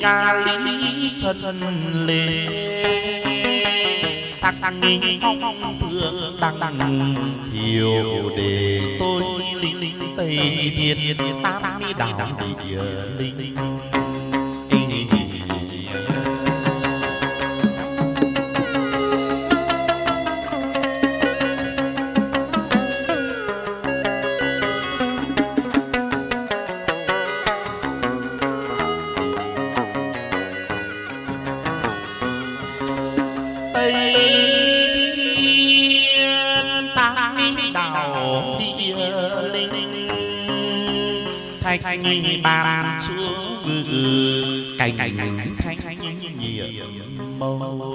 nga lý chân lê sắc nghi phong thương đăng đăng hiểu để tôi linh linh tây thiên tam đảo địa linh thanh ban chúa cảnh cảnh thanh nhiệm màu.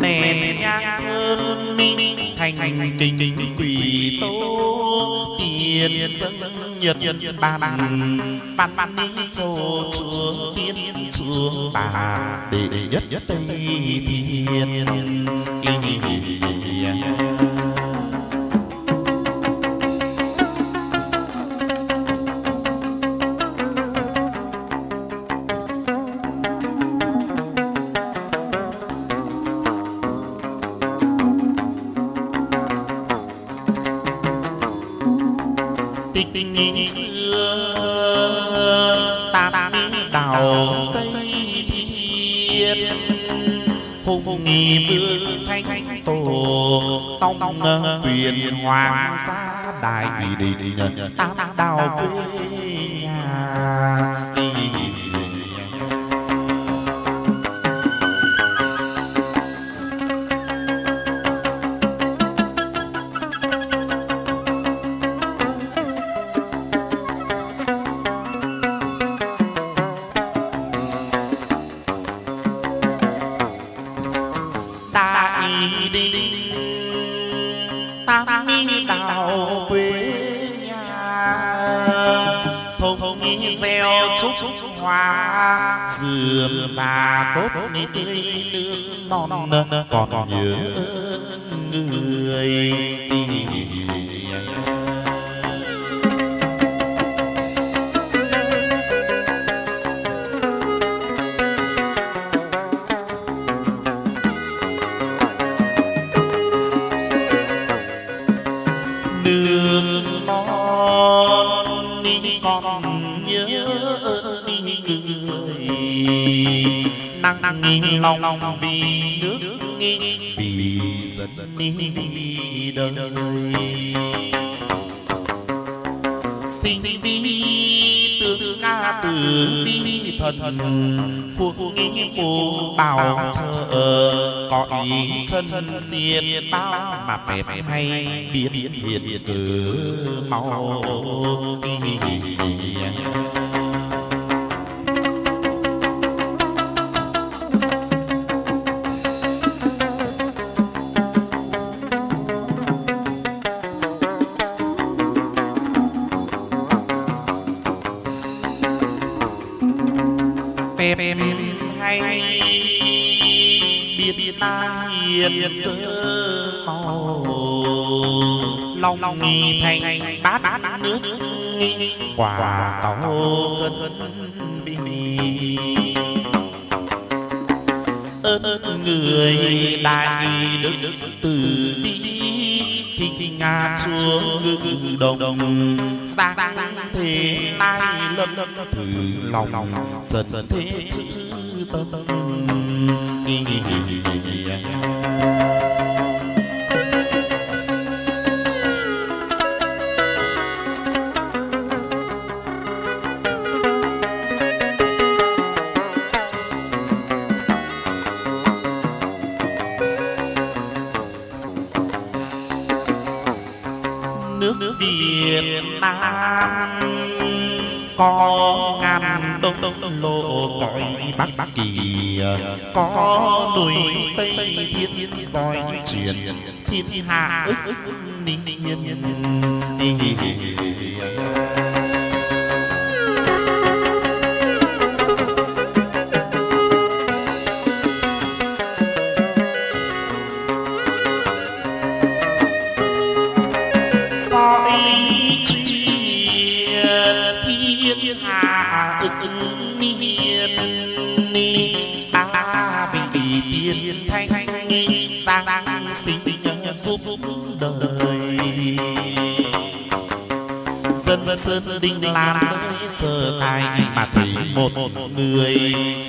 Nền nhang thơm minh thành kinh quỷ tố tiền dâng nhật nhật bàn. Bàn ban châu chúa tiên chúa bà đệ nhất tây thiên. Đào tây thiên hùng nghị vương thanh tổ, tông quyền hoàng gia đại đình tam đào quê. Đình tam đạo quê nhà. Thông gieo chúc hoa dườm già tốt tươi nước non còn nhớ người. tình Con nhớ cười, năng nghi lòng vì nước nghi vì dân đi đời thần phu phù bảo trợ. Có ý chân diệt bao mà phép hay biến hiện cử mau. Nghi thành bát bát nước nghi quả tàu cân vì ơn người đại đức đức từ bi thì nga xuống ngự đồng đồng sang thế nay lâm lâm thử lòng trần thế chữ tâm có ngàn đông đông lộ cõi bắc bắc kỳ có núi tây thiên soi truyền, thiên hạ ức ức ninh đời dân sơn đinh lan tới sơ tài mà thấy một người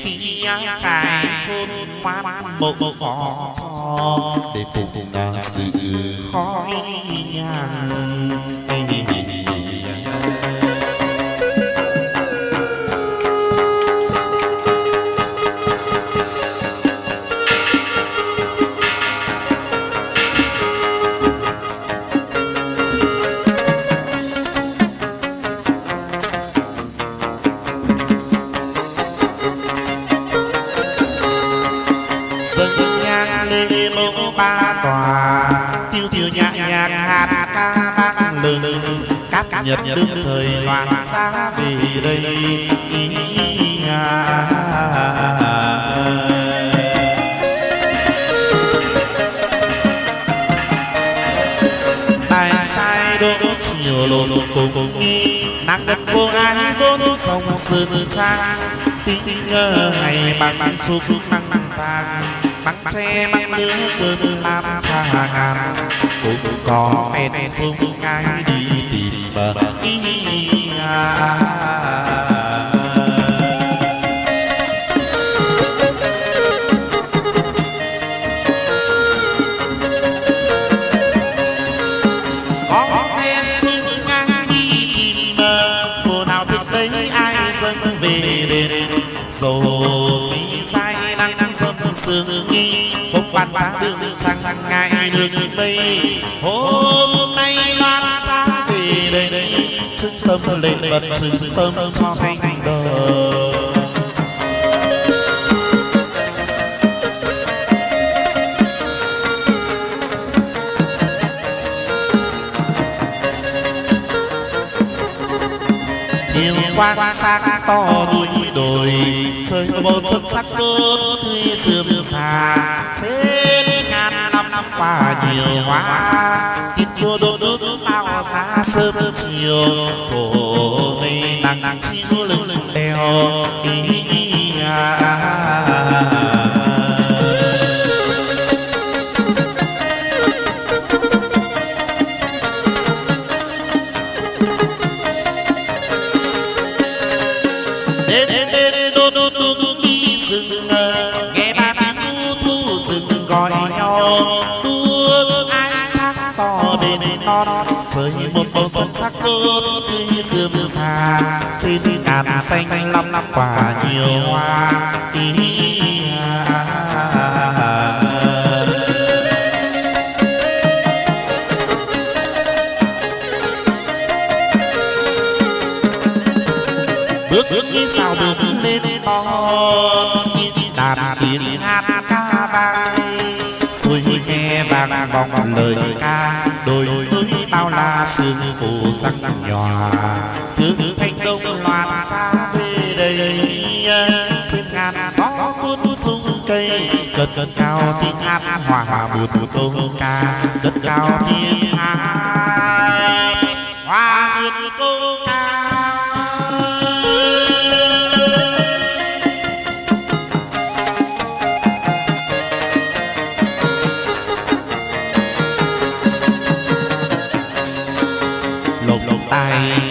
khi khai khôn ngoan mộ khó cho. Để phục sự khó nhằn. Nhật đương thời loạn xa về đây. Tài sai đỗ chiều lộn cùng nắng đất vô ai vốn sông sơn trang. Tinh ngờ ngày bằng bằng chúc bằng sang bằng tre bằng nước cơn làm xa ngàn cũng có phen sung ngay đi tìm bờ không quan sáng đường trăng ngày đường mây. Hôm nay loan sáng về đây đây chứng tâm lệ bật chứng tâm cho thành đời. Nhiều quan sát to núi màu xuất sắc tốt tươi sườm xà trên ngàn năm năm qua nhiều hoa thịt chua đốt đốt bao xa sớm chiều cổ mây nắng nắng chiếu lưng lưng đèo ý, ý, à, à, à. Xanh lắm lắm quả nhiều hoa bước bước như sao bước lên to như đàn tiếng hát ca vang. Xuôi nghe vang vòng lời ca, đôi bao la sương phủ sắc nhòa. Thứ cất cất cao tiếng hát hòa hòa một câu ca. Cất cao tiếng hát hòa một câu ca.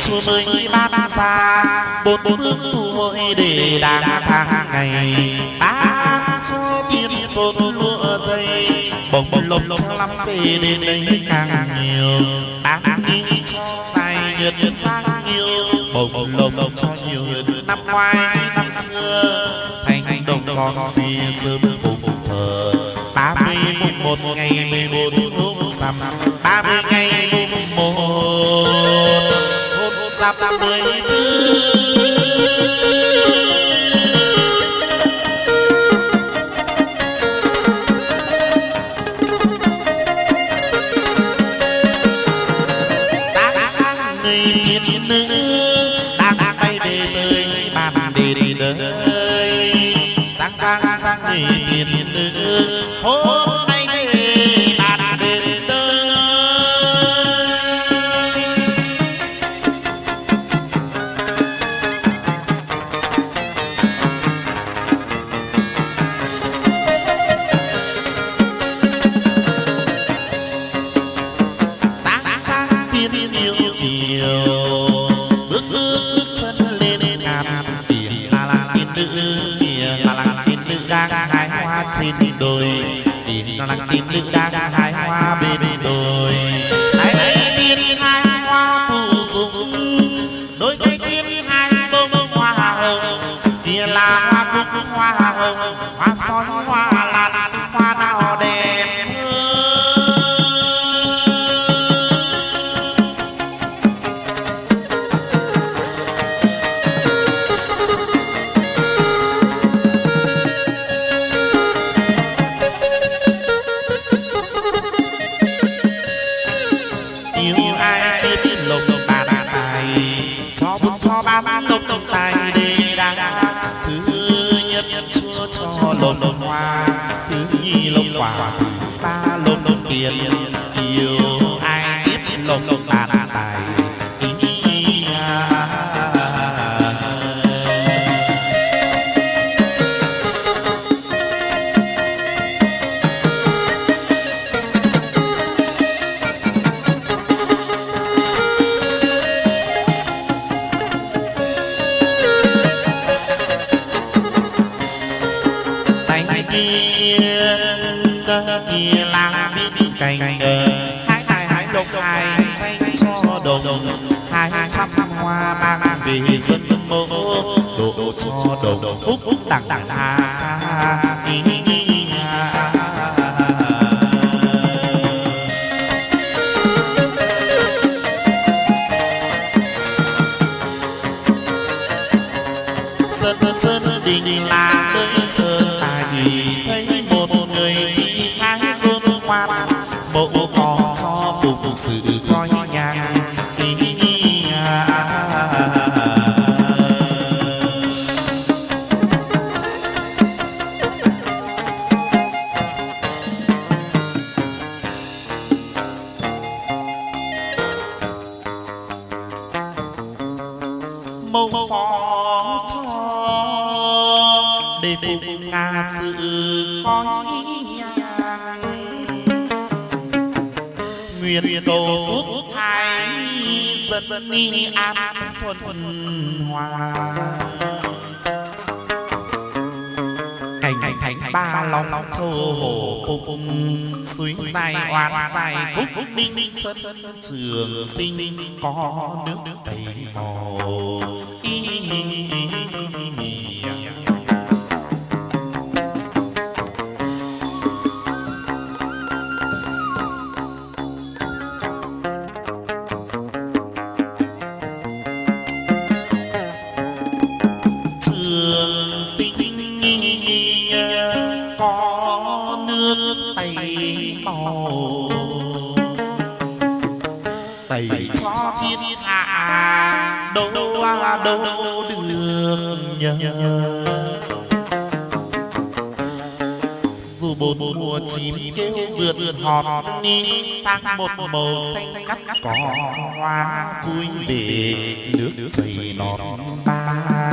Chúa mới ban ra bốn phương tu hội để đàng hàng ngày. Ban bồng lộc lắm về đến đây càng nhiều. Bán đi cho dài nhiệt sang nhiều bồng lộc cho nhiều hơn năm ngoái năm xưa. Thành đồng con vì sớm phục thờ. Ba mươi mùng một ngày mười một hôm sắm ba mươi ngày mùng một. Hôm sắp mười tư đời sáng sáng sáng người tiên nữ hôm đôi. Tin lặng tin nữ đang hái hoa bên đôi này tiên hai hoa phù dung đôi cây tiên hai bông hoa hồng. Kia là hoa cúc hoa hồng. Hoa son hoa lột hoa thứ nhi lộc quả thứ ba lộc lộc tiền yêu lang biết cành. hái lộc hái xanh cho đồng. hai trăm hoa mang về dân mô độ cho đồng. phúc đặng đặng hà sơn sơn đình là để phục ngã sự khói nhang nguyện cầu quốc thái dân ni an thuần thuần hòa. Cảnh cảnh thánh ba long long châu hồ phục, suối dài oan dài khúc minh minh chân trường sinh có nước đầy màu. Vườn ngọt ni sang một màu xanh cắt cỏ hoa vui về nước chảy non ba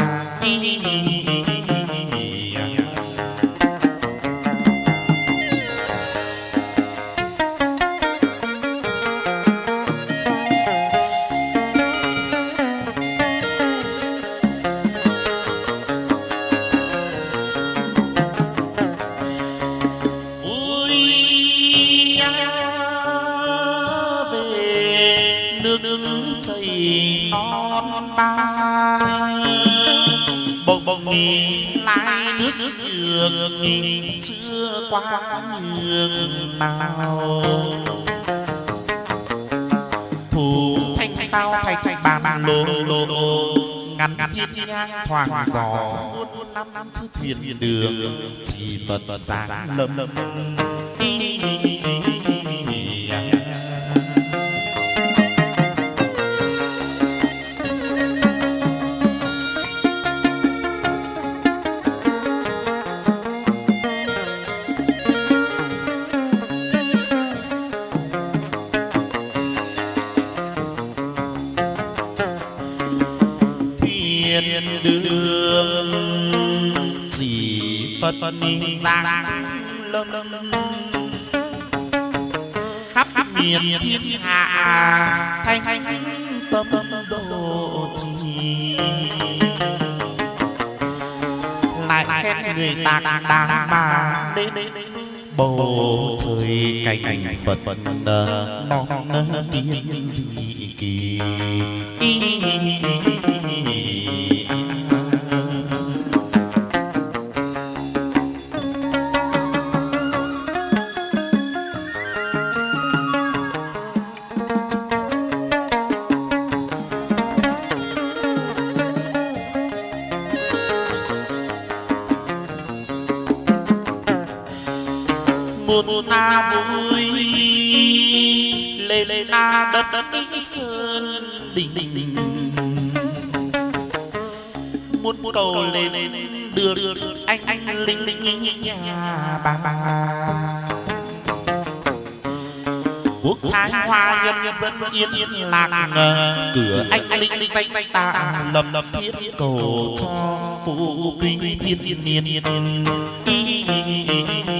nước nước chảy non ba bồng bồng nghỉ lại nước nước nhường nghỉ chưa qua nhường nào. Thủ thanh tao thành thanh bàn bàn lô lô ngăn ngăn thiên nhang thoảng gió. Muôn năm năm, chữ thiền đường, chỉ phật sáng lâm thiên phần phật lâm khắp miền thiên hạ thanh thanh tâm độ trì. Lại khen người tạc đàng mà đến bầu trời cảnh cảnh phật non tiên dị kỳ. Một ta vui lê lê ta đất đất sơn đình đình đình muốn cầu lên đưa đưa anh anh, linh linh nhà bà bà. Quốc thái hoa nhân dân yên yên lạc cửa anh linh linh, danh ta lầm lầm thiết cầu cho phụ quý thiên niên niên cầu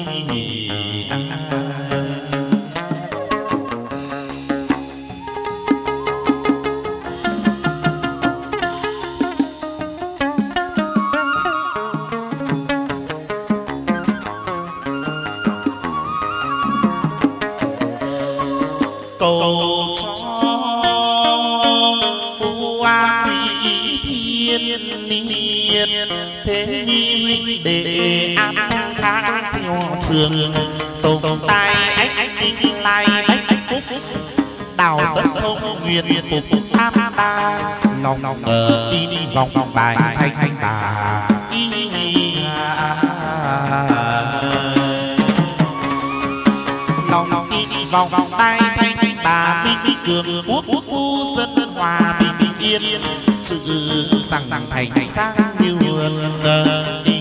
trường tùng tai ách ách lai bách bách phúc. Đào tất thông nguyện phục tham ba. lòng lòng ngờ đi đi vòng vòng bài thanh thanh bà lòng lòng đi đi vòng vòng tay thanh thanh bà minh cường quốc quốc phu dân dân hòa bình bình yên. Chữ rằng thành sang như vườn đi